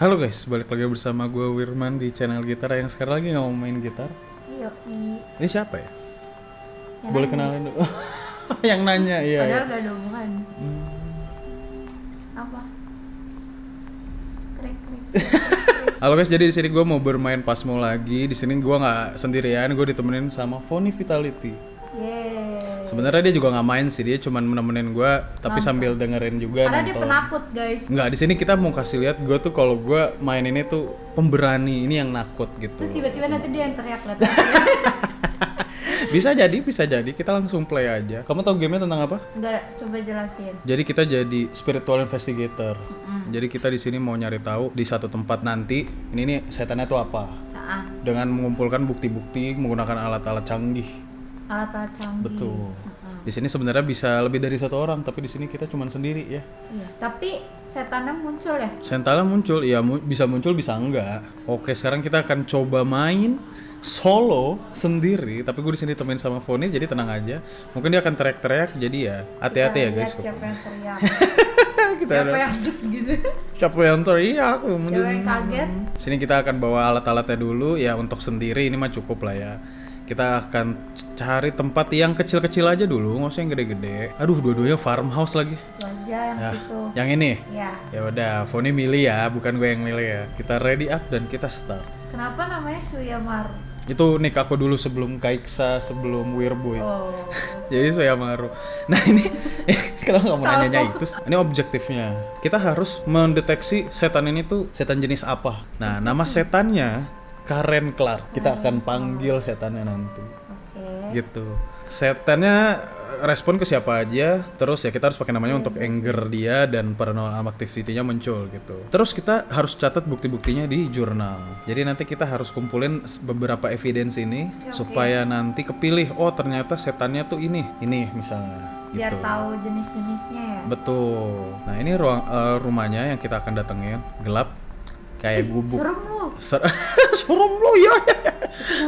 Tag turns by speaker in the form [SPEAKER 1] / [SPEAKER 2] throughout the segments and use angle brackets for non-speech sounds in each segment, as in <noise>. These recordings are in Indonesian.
[SPEAKER 1] Halo guys, balik lagi bersama gue Wirman di channel gitar yang sekarang lagi nggak mau main gitar.
[SPEAKER 2] Iya,
[SPEAKER 1] Ini siapa ya?
[SPEAKER 2] yang
[SPEAKER 1] Boleh
[SPEAKER 2] nanya.
[SPEAKER 1] kenalin dulu. <laughs> yang nanya, iya.
[SPEAKER 2] Padahal
[SPEAKER 1] iya.
[SPEAKER 2] gak ada hubungan.
[SPEAKER 1] Hmm.
[SPEAKER 2] Apa? Krek krek. <laughs>
[SPEAKER 1] Halo guys, jadi di sini gue mau bermain pasmo lagi. Di sini gue nggak sendirian, gue ditemenin sama Fony Vitality.
[SPEAKER 2] Yeay.
[SPEAKER 1] Sebenarnya dia juga nggak main sih, dia cuma nemenin gue, tapi sambil dengerin juga
[SPEAKER 2] Karena dia
[SPEAKER 1] nonton.
[SPEAKER 2] penakut guys.
[SPEAKER 1] Nggak, di sini kita mau kasih lihat gue tuh kalau gue main ini tuh pemberani, ini yang nakut gitu.
[SPEAKER 2] Terus tiba-tiba nanti dia yang teriak lihat. <laughs>
[SPEAKER 1] Bisa jadi, bisa jadi. Kita langsung play aja. Kamu tahu gamenya tentang apa?
[SPEAKER 2] Enggak, coba jelasin.
[SPEAKER 1] Jadi kita jadi spiritual investigator. Jadi kita di sini mau nyari tahu di satu tempat nanti ini nih setannya tuh apa.
[SPEAKER 2] Nah,
[SPEAKER 1] Dengan mengumpulkan bukti-bukti menggunakan alat-alat canggih.
[SPEAKER 2] Alat-alat canggih.
[SPEAKER 1] Betul. Di sini sebenarnya bisa lebih dari satu orang, tapi di sini kita cuma sendiri ya.
[SPEAKER 2] Iya. Tapi setannya muncul ya?
[SPEAKER 1] Sentala muncul, ya mu- bisa muncul bisa enggak. Oke, sekarang kita akan coba main solo sendiri, tapi gue di sini temenin sama Foni, jadi tenang aja. Mungkin dia akan teriak-teriak, jadi ya hati-hati ya guys.
[SPEAKER 2] Siapa yang teriak? <laughs>
[SPEAKER 1] kita
[SPEAKER 2] siapa
[SPEAKER 1] ada-
[SPEAKER 2] yang gitu?
[SPEAKER 1] Siapa yang teriak? Mungkin-
[SPEAKER 2] Siapa yang kaget?
[SPEAKER 1] Sini kita akan bawa alat-alatnya dulu ya untuk sendiri ini mah cukup lah ya. Kita akan cari tempat yang kecil-kecil aja dulu, nggak usah yang gede-gede. Aduh, dua-duanya farmhouse lagi.
[SPEAKER 2] Itu aja yang
[SPEAKER 1] Ya,
[SPEAKER 2] situ.
[SPEAKER 1] yang ini.
[SPEAKER 2] Ya.
[SPEAKER 1] Ya udah, Foni milih ya, bukan gue yang milih ya. Kita ready up dan kita start.
[SPEAKER 2] Kenapa namanya Suyamaru?
[SPEAKER 1] Itu nick aku dulu sebelum Kaiksa, sebelum Weirboy.
[SPEAKER 2] Oh. <laughs>
[SPEAKER 1] Jadi saya maru. Nah ini, <laughs> kenapa kamu
[SPEAKER 2] Salah
[SPEAKER 1] nanya itu? Ini objektifnya. Kita harus mendeteksi setan ini tuh setan jenis apa. Nah nama <laughs> setannya Karen Clark. Kita akan panggil setannya nanti.
[SPEAKER 2] Oke.
[SPEAKER 1] Gitu. Setannya eh, respon ke siapa aja. Terus ya kita harus pakai namanya untuk anger dia dan paranormal activity-nya muncul gitu. Terus kita harus catat bukti-buktinya di jurnal. Jadi nanti kita harus kumpulin beberapa evidence ini supaya nanti kepilih oh ternyata setannya tuh ini, ini misalnya
[SPEAKER 2] Biar
[SPEAKER 1] gitu.
[SPEAKER 2] tahu jenis-jenisnya ya.
[SPEAKER 1] Betul. Nah, ini ruang eh, rumahnya yang kita akan datengin. Gelap kayak gubuk.
[SPEAKER 2] Serem lu.
[SPEAKER 1] Ser <laughs> Serem lo ya.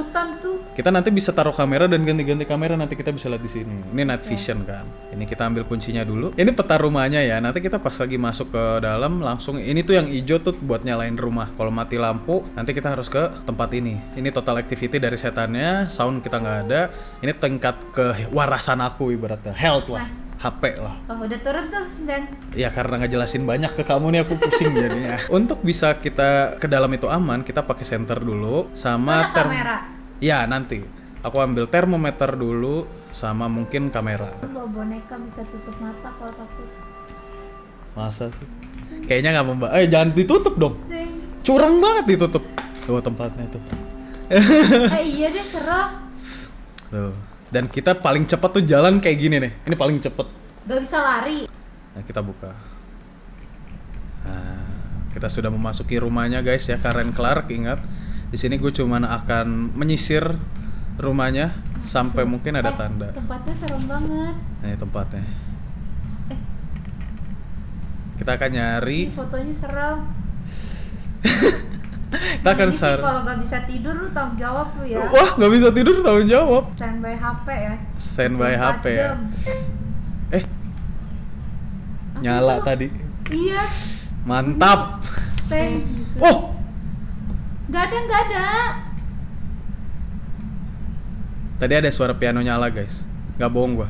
[SPEAKER 2] Hutan tuh.
[SPEAKER 1] Kita nanti bisa taruh kamera dan ganti-ganti kamera nanti kita bisa lihat di sini. Ini night vision kan. Ini kita ambil kuncinya dulu. Ini peta rumahnya ya. Nanti kita pas lagi masuk ke dalam langsung ini tuh yang hijau tuh buat nyalain rumah. Kalau mati lampu nanti kita harus ke tempat ini. Ini total activity dari setannya. Sound kita nggak ada. Ini tingkat kewarasan aku ibaratnya. Health lah.
[SPEAKER 2] Mas.
[SPEAKER 1] HP lah.
[SPEAKER 2] Oh, udah turun tuh 9.
[SPEAKER 1] Ya karena ngejelasin banyak ke kamu nih aku pusing <laughs> jadinya. Untuk bisa kita ke dalam itu aman, kita pakai senter dulu sama
[SPEAKER 2] Mana kamera?
[SPEAKER 1] Ya nanti aku ambil termometer dulu sama mungkin kamera.
[SPEAKER 2] Bawa boneka bisa tutup mata kalau takut.
[SPEAKER 1] Masa sih? Kayaknya nggak memba. Eh jangan ditutup dong. Curang banget ditutup. Tuh tempatnya tuh.
[SPEAKER 2] eh iya deh serem.
[SPEAKER 1] Tuh. Dan kita paling cepat tuh jalan kayak gini nih. Ini paling cepet.
[SPEAKER 2] Gak bisa lari.
[SPEAKER 1] Nah, kita buka. Nah, kita sudah memasuki rumahnya guys ya Karen Clark ingat. Di sini gue cuman akan menyisir rumahnya sampai mungkin ada
[SPEAKER 2] Eh,
[SPEAKER 1] tanda.
[SPEAKER 2] Tempatnya serem banget.
[SPEAKER 1] Nah, ini tempatnya.
[SPEAKER 2] Eh.
[SPEAKER 1] Kita akan nyari.
[SPEAKER 2] Ih, fotonya serem. <laughs>
[SPEAKER 1] Kita akan sar.
[SPEAKER 2] kalau gak bisa tidur lu tanggung jawab lu ya.
[SPEAKER 1] Wah, nggak bisa tidur tanggung jawab.
[SPEAKER 2] Standby HP ya.
[SPEAKER 1] Standby
[SPEAKER 2] 24
[SPEAKER 1] HP ya.
[SPEAKER 2] jam.
[SPEAKER 1] Eh,
[SPEAKER 2] Apa
[SPEAKER 1] nyala
[SPEAKER 2] itu?
[SPEAKER 1] tadi.
[SPEAKER 2] Iya.
[SPEAKER 1] Mantap. <laughs>
[SPEAKER 2] Gitu.
[SPEAKER 1] Oh,
[SPEAKER 2] Gak ada, gak ada.
[SPEAKER 1] tadi ada suara piano nyala guys. Gak bohong gua.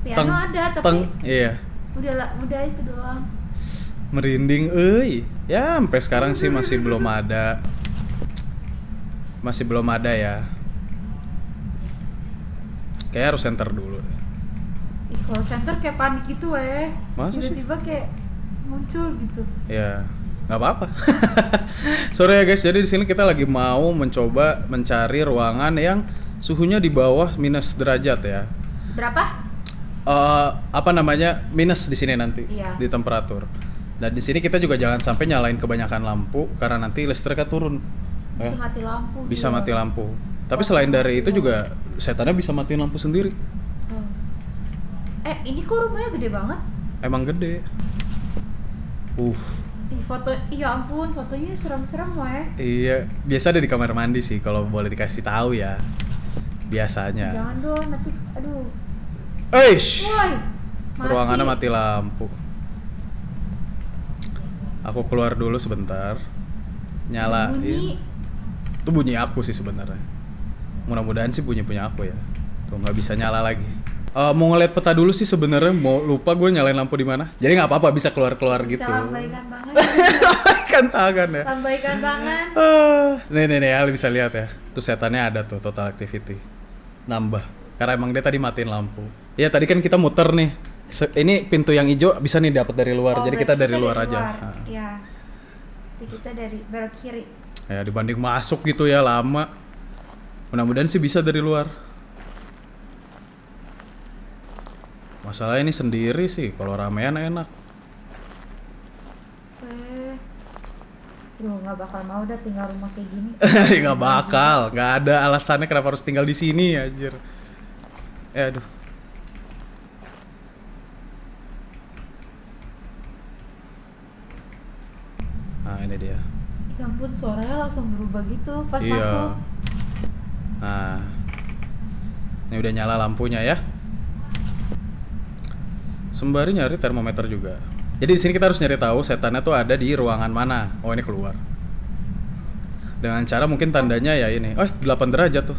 [SPEAKER 2] Piano
[SPEAKER 1] Teng,
[SPEAKER 2] ada, tapi
[SPEAKER 1] Teng, iya.
[SPEAKER 2] udah lah, udah itu doang.
[SPEAKER 1] Merinding euy ya sampai sekarang sih masih belum ada masih belum ada ya kayak harus center dulu.
[SPEAKER 2] Ih, kalau center kayak panik gitu weh.
[SPEAKER 1] Masa?
[SPEAKER 2] Tiba-tiba kayak muncul gitu.
[SPEAKER 1] ya nggak apa-apa <laughs> sorry ya guys jadi di sini kita lagi mau mencoba mencari ruangan yang suhunya di bawah minus derajat ya
[SPEAKER 2] Berapa?
[SPEAKER 1] Eh, apa namanya minus di sini nanti
[SPEAKER 2] Iya.
[SPEAKER 1] di temperatur dan di sini kita juga jangan sampai nyalain kebanyakan lampu karena nanti listriknya turun
[SPEAKER 2] Bisa
[SPEAKER 1] Eh.
[SPEAKER 2] mati lampu.
[SPEAKER 1] bisa
[SPEAKER 2] gila.
[SPEAKER 1] mati lampu. Tapi selain dari itu juga setannya bisa matiin lampu sendiri.
[SPEAKER 2] Oh. Eh, ini kok rumahnya gede banget?
[SPEAKER 1] Emang gede. Uh,
[SPEAKER 2] Ih, foto, iya ampun, fotonya serem-serem weh.
[SPEAKER 1] iya. Biasa ada di kamar mandi sih kalau boleh dikasih tahu ya. Biasanya.
[SPEAKER 2] Jangan dong, nanti, aduh.
[SPEAKER 1] Eish,
[SPEAKER 2] Woi, mati.
[SPEAKER 1] ruangannya mati lampu. Aku keluar dulu sebentar. Nyalain.
[SPEAKER 2] Bunyi.
[SPEAKER 1] Itu bunyi aku sih sebenarnya. Mudah-mudahan sih bunyi punya aku ya. Tuh nggak bisa nyala lagi. Eh, mau ngeliat peta dulu sih sebenarnya. Mau lupa gue nyalain lampu di mana. Jadi nggak apa-apa bisa keluar-keluar gitu.
[SPEAKER 2] Bisa lambaikan <laughs> tangan.
[SPEAKER 1] kan tangan ya.
[SPEAKER 2] lambaikan tangan.
[SPEAKER 1] Ah, nih nih nih, Ali bisa lihat ya. Tuh setannya ada tuh total activity. Nambah. Karena emang dia tadi matiin lampu. Iya tadi kan kita muter nih. Se- ini pintu yang hijau bisa nih dapat dari luar.
[SPEAKER 2] Oh,
[SPEAKER 1] Jadi kita dari luar aja. Ah.
[SPEAKER 2] Iya. Nanti kita dari belok kiri.
[SPEAKER 1] Ya dibanding masuk gitu ya lama. Mudah-mudahan sih bisa dari luar. Masalah ini sendiri sih, kalau ramean enak.
[SPEAKER 2] Eh. Duh, nggak bakal mau dah tinggal rumah kayak gini. <laughs>
[SPEAKER 1] nggak bakal, nggak ada alasannya kenapa harus tinggal di sini anjir. Eh aduh. Nah ini dia.
[SPEAKER 2] Ya ampun, suaranya langsung berubah gitu pas
[SPEAKER 1] iya.
[SPEAKER 2] masuk.
[SPEAKER 1] Nah, ini udah nyala lampunya ya. Sembari nyari termometer juga. Jadi di sini kita harus nyari tahu setannya tuh ada di ruangan mana. Oh ini keluar. Dengan cara mungkin tandanya ya ini. Oh 8 derajat tuh.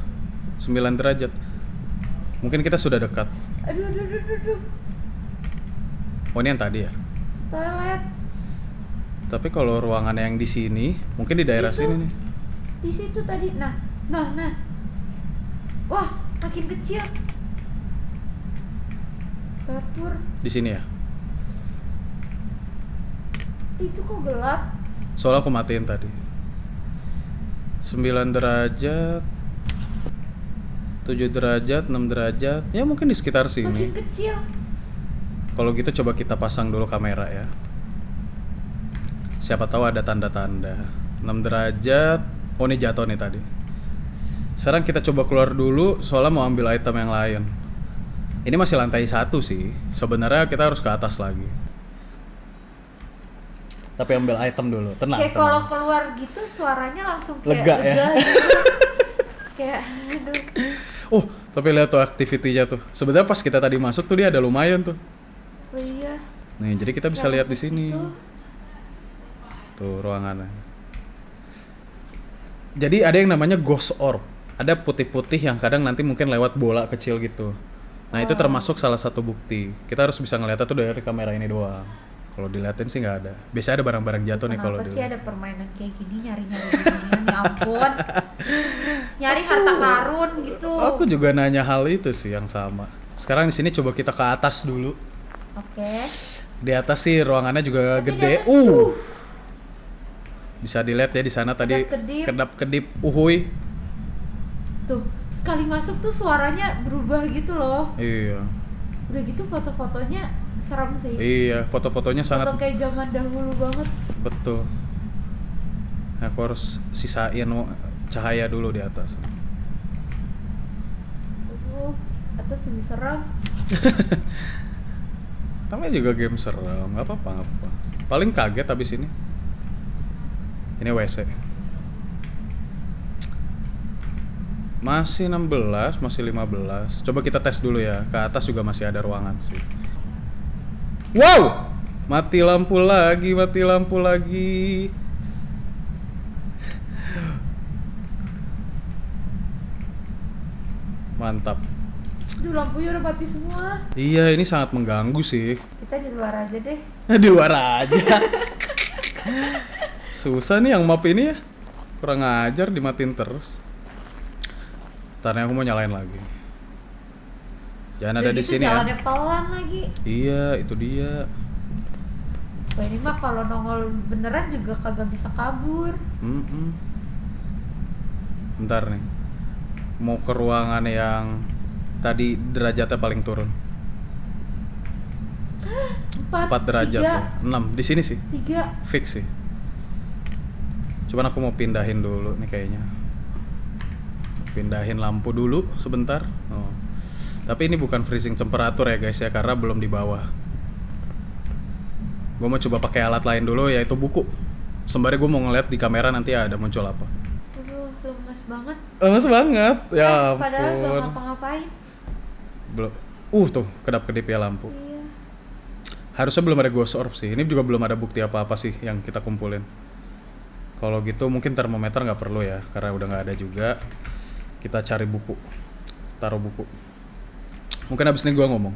[SPEAKER 1] 9 derajat. Mungkin kita sudah dekat.
[SPEAKER 2] Aduh, aduh, aduh, aduh.
[SPEAKER 1] Oh ini yang tadi ya.
[SPEAKER 2] Toilet.
[SPEAKER 1] Tapi kalau ruangan yang di sini, mungkin di daerah
[SPEAKER 2] Itu.
[SPEAKER 1] sini nih.
[SPEAKER 2] Di situ tadi. Nah, nah, nah. Wah, makin kecil. Dapur.
[SPEAKER 1] Di sini ya.
[SPEAKER 2] Itu kok gelap?
[SPEAKER 1] Soalnya aku matiin tadi 9 derajat 7 derajat, 6 derajat Ya mungkin di sekitar
[SPEAKER 2] Makin
[SPEAKER 1] sini
[SPEAKER 2] kecil.
[SPEAKER 1] Kalau gitu coba kita pasang dulu kamera ya Siapa tahu ada tanda-tanda 6 derajat Oh ini jatuh nih tadi Sekarang kita coba keluar dulu Soalnya mau ambil item yang lain Ini masih lantai satu sih Sebenarnya kita harus ke atas lagi Tapi ambil item dulu, tenang
[SPEAKER 2] kayak kalau keluar gitu suaranya langsung kayak
[SPEAKER 1] Lega ya?
[SPEAKER 2] gitu. <laughs> kayak aduh.
[SPEAKER 1] Oh, tapi lihat tuh aktivitinya tuh. Sebenarnya pas kita tadi masuk tuh dia ada lumayan tuh.
[SPEAKER 2] Oh iya.
[SPEAKER 1] Nih, jadi kita bisa lihat
[SPEAKER 2] Kayak
[SPEAKER 1] di sini.
[SPEAKER 2] gitu.
[SPEAKER 1] Tuh ruangannya. Jadi ada yang namanya ghost orb. Ada putih-putih yang kadang nanti mungkin lewat bola kecil gitu. Nah, itu termasuk salah satu bukti. Kita harus bisa ngeliatnya tuh dari kamera ini doang. Kalau diliatin sih nggak ada. Biasanya ada barang-barang jatuh nih kalau
[SPEAKER 2] Kenapa sih
[SPEAKER 1] dilihat.
[SPEAKER 2] ada permainan kayak gini nyari-nyari ginian ya ampun. Nyari harta karun gitu.
[SPEAKER 1] Aku juga nanya hal itu sih yang sama. Sekarang di sini coba kita ke atas dulu.
[SPEAKER 2] Oke.
[SPEAKER 1] Di atas sih ruangannya juga
[SPEAKER 2] Tapi di
[SPEAKER 1] gede.
[SPEAKER 2] atas-
[SPEAKER 1] Uh. Bisa dilihat ya di sana tadi Kedap-kedip. uhuy.
[SPEAKER 2] Tuh, sekali masuk tuh suaranya berubah gitu loh.
[SPEAKER 1] Iya.
[SPEAKER 2] Udah gitu foto-fotonya serem sih.
[SPEAKER 1] Iya, foto-fotonya sangat
[SPEAKER 2] Foto kayak zaman dahulu banget.
[SPEAKER 1] betul. Aku harus sisain cahaya dulu di atas.
[SPEAKER 2] Aduh, atas lebih serem. <laughs>
[SPEAKER 1] Namanya juga game serem, nggak apa-apa, nggak apa-apa. Paling kaget habis ini. Ini WC. Masih 16, masih 15. Coba kita tes dulu ya. Ke atas juga masih ada ruangan sih. Wow! Mati lampu lagi, mati lampu lagi. Mantap.
[SPEAKER 2] Aduh, lampunya udah mati semua.
[SPEAKER 1] Iya, ini sangat mengganggu sih.
[SPEAKER 2] Kita di luar aja deh. <laughs>
[SPEAKER 1] di luar aja. <laughs> Susah nih yang map ini ya. Kurang ajar dimatiin terus. Ntar nih aku mau nyalain lagi. Jangan ada di sini ya.
[SPEAKER 2] pelan lagi.
[SPEAKER 1] Iya, itu dia.
[SPEAKER 2] Wah ini mah kalau nongol beneran juga kagak bisa kabur.
[SPEAKER 1] Mm-mm. Bentar nih. Mau ke ruangan yang tadi derajatnya paling turun. <gasps>
[SPEAKER 2] Empat,
[SPEAKER 1] 4 derajat
[SPEAKER 2] tiga,
[SPEAKER 1] tuh. 6 di sini sih.
[SPEAKER 2] tiga.
[SPEAKER 1] Fix sih. Cuman aku mau pindahin dulu nih kayaknya. Pindahin lampu dulu sebentar. Oh. Tapi ini bukan freezing temperatur ya guys ya karena belum di bawah. Gue mau coba pakai alat lain dulu yaitu buku. Sembari gue mau ngeliat di kamera nanti ada muncul apa.
[SPEAKER 2] Aduh, lemes banget.
[SPEAKER 1] Lemes banget. Ya
[SPEAKER 2] Eh,
[SPEAKER 1] ampun.
[SPEAKER 2] Padahal gak ngapa-ngapain.
[SPEAKER 1] Belum. Uh tuh kedap-kedip ya lampu.
[SPEAKER 2] Iya.
[SPEAKER 1] Harusnya belum ada ghost orb sih. Ini juga belum ada bukti apa-apa sih yang kita kumpulin. Kalau gitu mungkin termometer nggak perlu ya, karena udah nggak ada juga. Kita cari buku, taruh buku. Mungkin abis ini gua ngomong.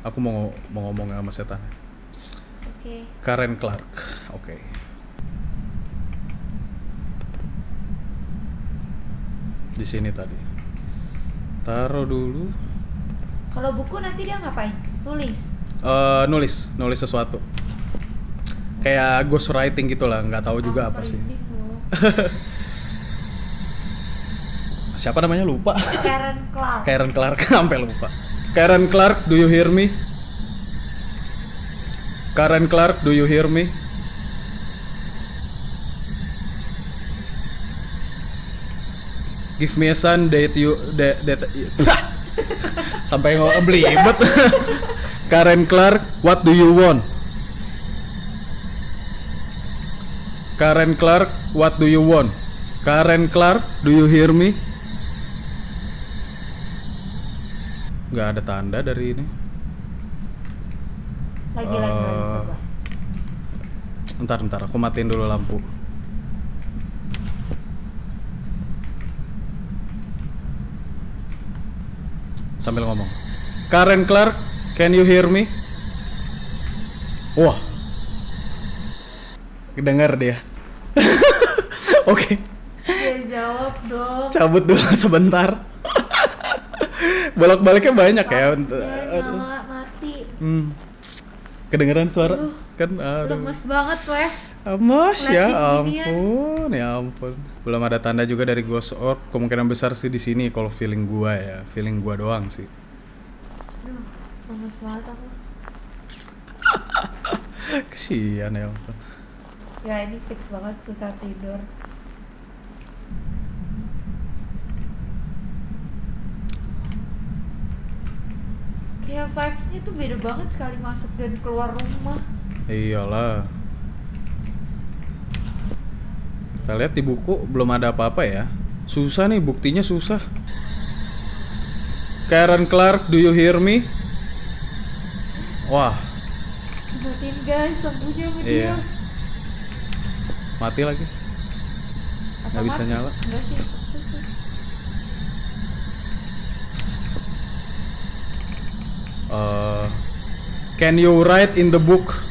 [SPEAKER 1] Aku mau mau ngomong sama setan.
[SPEAKER 2] Oke.
[SPEAKER 1] Karen Clark. Oke. Di sini tadi. Taruh dulu.
[SPEAKER 2] Kalau buku nanti dia ngapain? Nulis.
[SPEAKER 1] Eh nulis, nulis sesuatu. Kayak ghost writing gitu lah, nggak tahu juga apa sih. <laughs> Siapa namanya lupa.
[SPEAKER 2] Karen Clark.
[SPEAKER 1] Karen Clark <laughs> sampai lupa. Karen Clark, do you hear me? Karen Clark, do you hear me? Give me a son that you that, <laughs> that sampai nggak belibet. <laughs> Karen Clark, what do you want? Karen Clark, what do you want? Karen Clark, do you hear me? Nggak ada tanda dari ini.
[SPEAKER 2] Lagi lagi lagi
[SPEAKER 1] Eh,
[SPEAKER 2] coba.
[SPEAKER 1] Ntar ntar, aku matiin dulu lampu. Sambil ngomong. Karen Clark, can you hear me? Wah. Dengar dia. <laughs> Oke,
[SPEAKER 2] Ya jawab dong.
[SPEAKER 1] cabut dulu <laughs> sebentar. Bolak-baliknya banyak ya.
[SPEAKER 2] Ya nyala mati.
[SPEAKER 1] Hmm. Kedengeran suara
[SPEAKER 2] Aduh.
[SPEAKER 1] kan aduh.
[SPEAKER 2] Lemes banget weh.
[SPEAKER 1] Amos ya ampun, ya ampun. Belum ada tanda juga dari Ghost Orb. Kemungkinan besar sih di sini kalau feeling gua ya, feeling gua doang sih.
[SPEAKER 2] Aduh, lemes banget aku. <laughs>
[SPEAKER 1] Kesian ya ampun.
[SPEAKER 2] Ya ini fix banget susah tidur. Kayak vibes-nya tuh beda banget sekali masuk dan keluar rumah.
[SPEAKER 1] Iyalah. Kita lihat di buku belum ada apa-apa ya. Susah nih buktinya susah. Karen Clark, do you hear me? Wah,
[SPEAKER 2] Matiin guys, lampunya sama
[SPEAKER 1] Iya.
[SPEAKER 2] dia.
[SPEAKER 1] mati lagi.
[SPEAKER 2] Atau
[SPEAKER 1] Nggak bisa
[SPEAKER 2] mati?
[SPEAKER 1] nyala.
[SPEAKER 2] Enggak sih.
[SPEAKER 1] Uh, can you write in the book?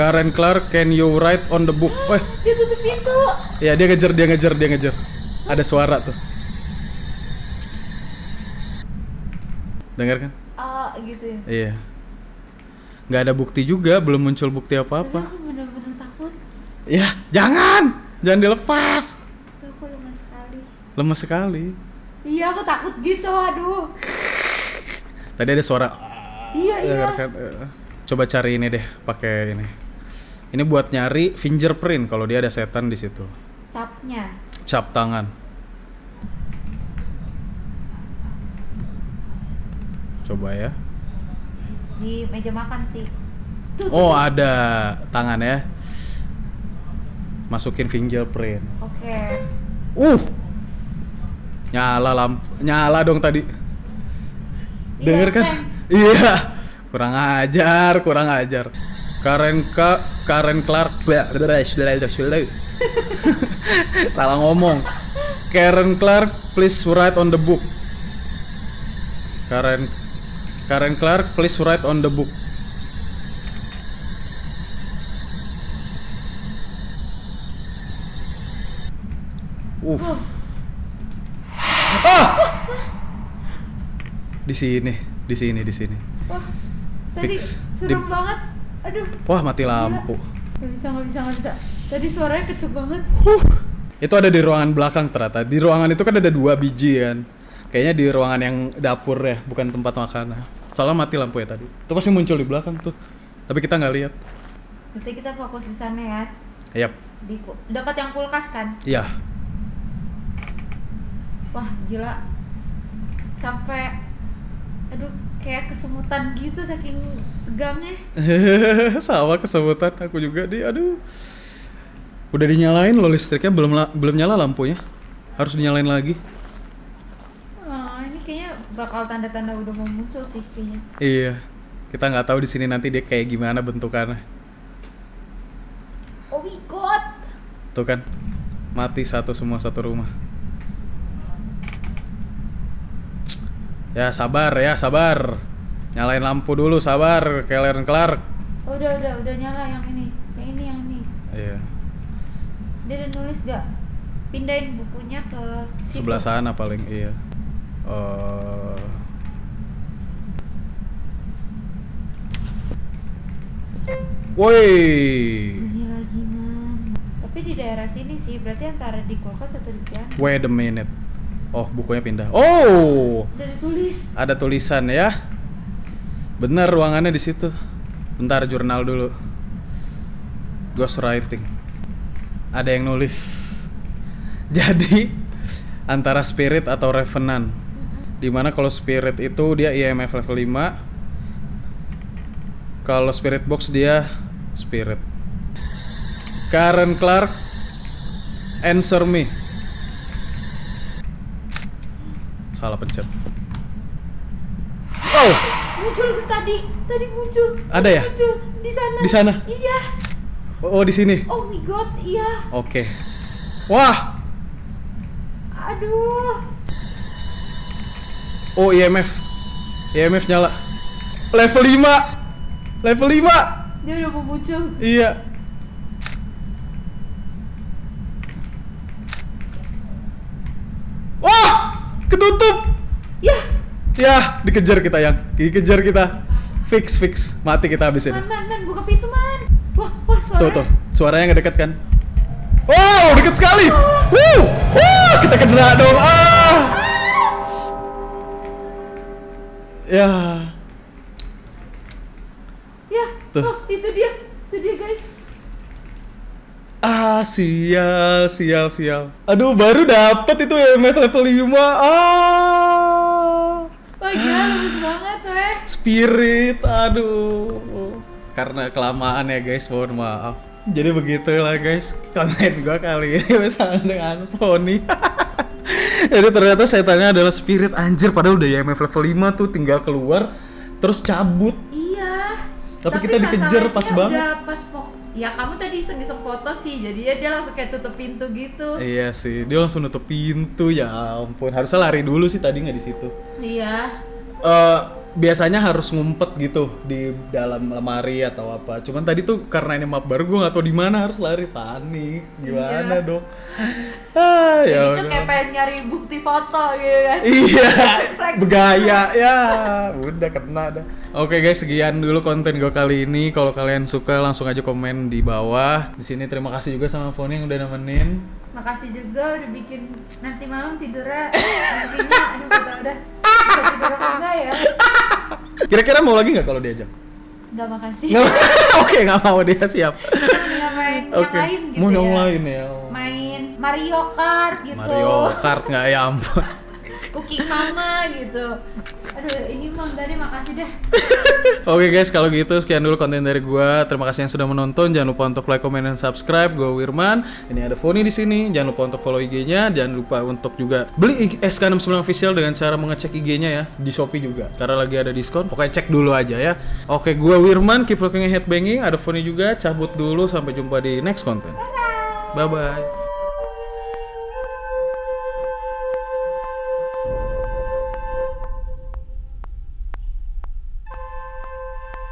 [SPEAKER 1] Karen Clark, can you write on the book? Weh,
[SPEAKER 2] Dia tutup pintu.
[SPEAKER 1] ya dia ngejar, dia ngejar, dia ngejar. Ada suara tuh. Dengar kan?
[SPEAKER 2] Ah, gitu ya.
[SPEAKER 1] Iya. Nggak ada bukti juga, belum muncul bukti
[SPEAKER 2] Tapi
[SPEAKER 1] apa-apa.
[SPEAKER 2] aku bener-bener takut.
[SPEAKER 1] Ya, jangan, jangan dilepas.
[SPEAKER 2] Aku lemas sekali.
[SPEAKER 1] Lemas sekali.
[SPEAKER 2] Iya, aku takut gitu. Aduh.
[SPEAKER 1] Tadi ada suara.
[SPEAKER 2] Iya, iya.
[SPEAKER 1] Eh, Coba cari ini deh, pakai ini. Ini buat nyari fingerprint kalau dia ada setan di situ.
[SPEAKER 2] Capnya.
[SPEAKER 1] Cap tangan. Coba ya.
[SPEAKER 2] Di meja makan sih. Tuh,
[SPEAKER 1] Oh,
[SPEAKER 2] tuh.
[SPEAKER 1] ada tangan ya. Masukin fingerprint.
[SPEAKER 2] Oke.
[SPEAKER 1] Uh. Nyala lampu. Nyala dong tadi.
[SPEAKER 2] Iya,
[SPEAKER 1] Denger kan?
[SPEAKER 2] Ren.
[SPEAKER 1] Iya. Kurang ajar, kurang ajar. Karen Ka Karen Clark Salah ngomong. Karen Clark, please write on the book. Karen Karen Clark, please write on the book. Uff. Ah! Di sini, di sini, di sini.
[SPEAKER 2] Wah, tadi
[SPEAKER 1] Fix.
[SPEAKER 2] serem
[SPEAKER 1] Di-
[SPEAKER 2] banget. Aduh.
[SPEAKER 1] Wah, mati lampu.
[SPEAKER 2] Gak bisa, gak bisa, gak bisa. Tadi suaranya kenceng banget.
[SPEAKER 1] Itu ada di ruangan belakang ternyata. Di ruangan itu kan ada dua biji kan. Kayaknya di ruangan yang dapur ya, bukan tempat makan. Soalnya mati lampu ya tadi. Itu pasti muncul di belakang tuh. Tapi kita nggak lihat.
[SPEAKER 2] Nanti kita fokus di sana ya.
[SPEAKER 1] Yap.
[SPEAKER 2] Di dekat yang kulkas kan.
[SPEAKER 1] Iya.
[SPEAKER 2] Wah, gila. Sampai aduh kayak kesemutan gitu saking tegangnya. <laughs>
[SPEAKER 1] Sama kesebutan aku juga di aduh. Udah dinyalain loh listriknya belum belum nyala lampunya. Harus dinyalain lagi.
[SPEAKER 2] Oh, ini kayaknya bakal tanda-tanda udah mau muncul sih kayaknya.
[SPEAKER 1] Iya. Kita nggak tahu di sini nanti dia kayak gimana bentukannya.
[SPEAKER 2] Oh my god.
[SPEAKER 1] Tuh kan. Mati satu semua satu rumah. Ya sabar ya sabar. Nyalain lampu dulu sabar Kellen Clark.
[SPEAKER 2] Oh, udah udah udah nyala yang ini. Yang ini yang ini.
[SPEAKER 1] Iya.
[SPEAKER 2] Dia udah nulis gak? Pindahin bukunya ke situ.
[SPEAKER 1] Sebelah sana paling iya. Eh, Woi.
[SPEAKER 2] Tapi di daerah sini sih, berarti antara di kulkas atau di piano.
[SPEAKER 1] Wait a minute. Oh, bukunya pindah. Oh,
[SPEAKER 2] Udah ditulis.
[SPEAKER 1] ada tulisan ya. Bener ruangannya di situ. Bentar jurnal dulu. Ghostwriting. Ada yang nulis. <laughs> Jadi antara spirit atau revenant. Di mana kalau spirit itu dia IMF level 5 Kalau spirit box dia spirit Karen Clark Answer me Salah pencet Oh
[SPEAKER 2] Muncul tadi, tadi muncul.
[SPEAKER 1] Ada
[SPEAKER 2] Tadi
[SPEAKER 1] ya?
[SPEAKER 2] Muncul di sana.
[SPEAKER 1] Di sana?
[SPEAKER 2] Iya.
[SPEAKER 1] Oh di sini
[SPEAKER 2] Oh my god, iya.
[SPEAKER 1] Oke Wah
[SPEAKER 2] Aduh.
[SPEAKER 1] Oh IMF IMF nyala Level 5 Level 5
[SPEAKER 2] Dia udah mau muncul.
[SPEAKER 1] Iya Wah Ketutup
[SPEAKER 2] Ya,
[SPEAKER 1] Ya dikejar kita yang. Dikejar kita. Fix fix. Mati kita habis ini
[SPEAKER 2] man, man, man, buka pintu man. Wah, wah, suara.
[SPEAKER 1] Tuh tuh. Suaranya nggak deket kan? Wow deket sekali. Wuh Wah kita kena dong. Ah. Ya.
[SPEAKER 2] Ya,
[SPEAKER 1] Tuh.
[SPEAKER 2] oh, itu dia. Itu dia, guys.
[SPEAKER 1] Ah, sial, sial, sial. Aduh, baru dapet itu EMF level 5. Ah.
[SPEAKER 2] Wah, gila, bagus banget, weh.
[SPEAKER 1] Spirit, aduh. Karena kelamaan ya, guys, mohon maaf. Jadi begitulah, guys. Konten gua kali ini bersama dengan Pony. <laughs> Jadi ternyata setannya adalah spirit anjir padahal udah EMF level 5 tuh tinggal keluar terus cabut.
[SPEAKER 2] Iya.
[SPEAKER 1] Tapi kita dikejar pas banget.
[SPEAKER 2] Udah pas Ya kamu tadi iseng-iseng foto sih, jadi ya dia langsung kayak tutup pintu gitu.
[SPEAKER 1] Iya sih, dia langsung nutup pintu ya ampun. Harusnya lari dulu sih tadi nggak di situ.
[SPEAKER 2] Iya.
[SPEAKER 1] eh biasanya harus ngumpet gitu di dalam lemari atau apa. Cuman tadi tuh karena ini map baru gue nggak tahu di mana harus lari panik. Gimana
[SPEAKER 2] Iya.
[SPEAKER 1] dong? <laughs> Ah,
[SPEAKER 2] Jadi
[SPEAKER 1] ya udah.
[SPEAKER 2] kayak pengen nyari bukti foto gitu kan. <laughs>
[SPEAKER 1] Iya,
[SPEAKER 2] Flag.
[SPEAKER 1] bergaya ya. Udah kena dah. Oke guys, sekian dulu konten gue kali ini. Kalau kalian suka langsung aja komen di bawah. Di sini terima kasih juga sama Foni yang udah nemenin.
[SPEAKER 2] Makasih juga udah bikin nanti malam tidurnya nantinya aduh udah apa enggak ya
[SPEAKER 1] Kira-kira mau lagi nggak kalau diajak?
[SPEAKER 2] Enggak makasih <laughs>
[SPEAKER 1] Oke, nggak mau dia siap.
[SPEAKER 2] Mendingan main yang
[SPEAKER 1] Oke,
[SPEAKER 2] lain gitu
[SPEAKER 1] mau
[SPEAKER 2] ya
[SPEAKER 1] yang lain ya.
[SPEAKER 2] main Mario Kart gitu
[SPEAKER 1] Mario Kart nggak ya ampun.
[SPEAKER 2] Cooking Mama gitu aduh ini mau tadi makasih deh <laughs>
[SPEAKER 1] Oke guys, kalau gitu sekian dulu konten dari gua. Terima kasih yang sudah menonton. Jangan lupa untuk like, comment, dan subscribe. Gua Wirman. Ini ada Foni di sini. Jangan lupa untuk follow IG-nya. Jangan lupa untuk juga beli IG SK69 official dengan cara mengecek IG-nya ya di Shopee juga. Karena lagi ada diskon. Pokoknya cek dulu aja ya. Oke, gua Wirman. Keep looking headbanging. Ada Foni juga. Cabut dulu. Sampai jumpa di next konten. Bye bye.